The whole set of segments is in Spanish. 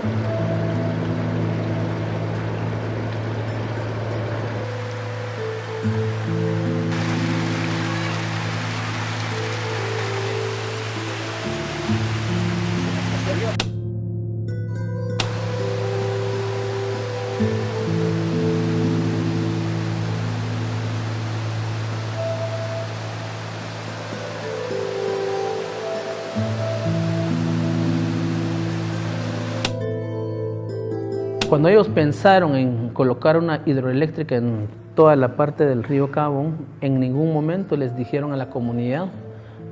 thank you Cuando ellos pensaron en colocar una hidroeléctrica en toda la parte del río Cabón, en ningún momento les dijeron a la comunidad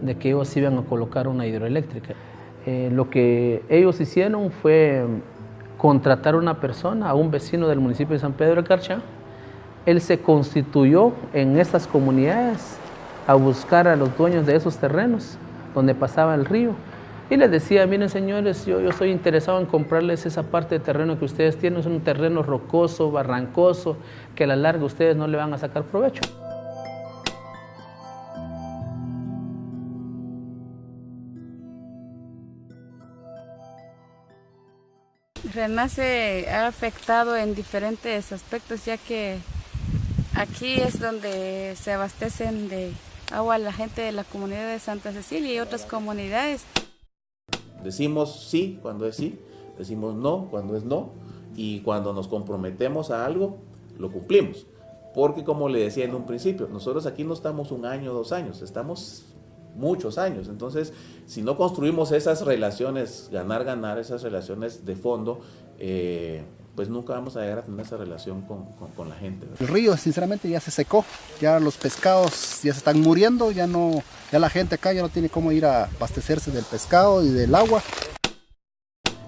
de que ellos iban a colocar una hidroeléctrica. Eh, lo que ellos hicieron fue contratar a una persona, a un vecino del municipio de San Pedro de Carchá. Él se constituyó en esas comunidades a buscar a los dueños de esos terrenos donde pasaba el río y les decía, miren señores, yo, yo estoy interesado en comprarles esa parte de terreno que ustedes tienen, es un terreno rocoso, barrancoso, que a la larga ustedes no le van a sacar provecho. Renace ha afectado en diferentes aspectos, ya que aquí es donde se abastecen de agua la gente de la comunidad de Santa Cecilia y otras comunidades. Decimos sí cuando es sí, decimos no cuando es no, y cuando nos comprometemos a algo, lo cumplimos. Porque como le decía en un principio, nosotros aquí no estamos un año, dos años, estamos muchos años. Entonces, si no construimos esas relaciones, ganar, ganar, esas relaciones de fondo, eh, pues nunca vamos a llegar a tener esa relación con, la gente. El río sinceramente ya se secó, ya los pescados ya se están muriendo, ya no, ya la gente acá ya no tiene cómo ir a abastecerse del pescado y del agua.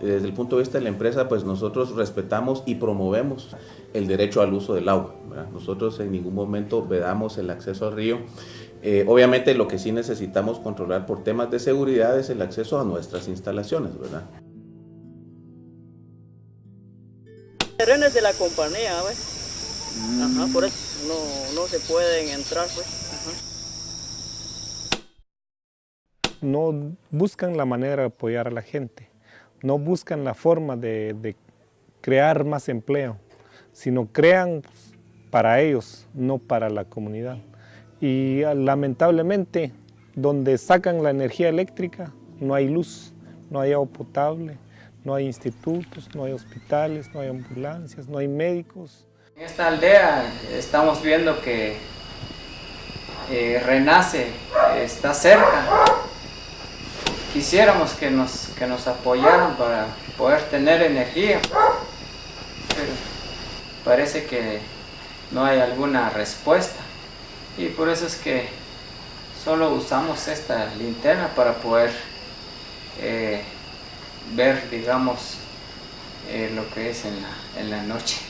Desde el punto de vista de la empresa, pues nosotros respetamos y promovemos el derecho al uso del agua. Nosotros en ningún momento vedamos el acceso al río. Eh, obviamente lo que sí necesitamos controlar por temas de seguridad es el acceso a nuestras instalaciones, ¿verdad? terrenos de la compañía, Ajá, por eso no, se pueden entrar, pues. No buscan la manera de apoyar a la gente, no buscan la forma de, crear más empleo, sino crean para ellos, no para la comunidad. Y ah, lamentablemente, donde sacan la energía eléctrica, no hay luz, no hay agua potable, no hay institutos, no hay hospitales, no hay ambulancias, no hay médicos. En esta aldea estamos viendo que eh, Renace está cerca. Quisiéramos que nos, que nos apoyaran para poder tener energía, pero parece que no hay alguna respuesta y por eso es que solo usamos esta linterna para poder eh, ver, digamos, eh, lo que es en la, en la noche.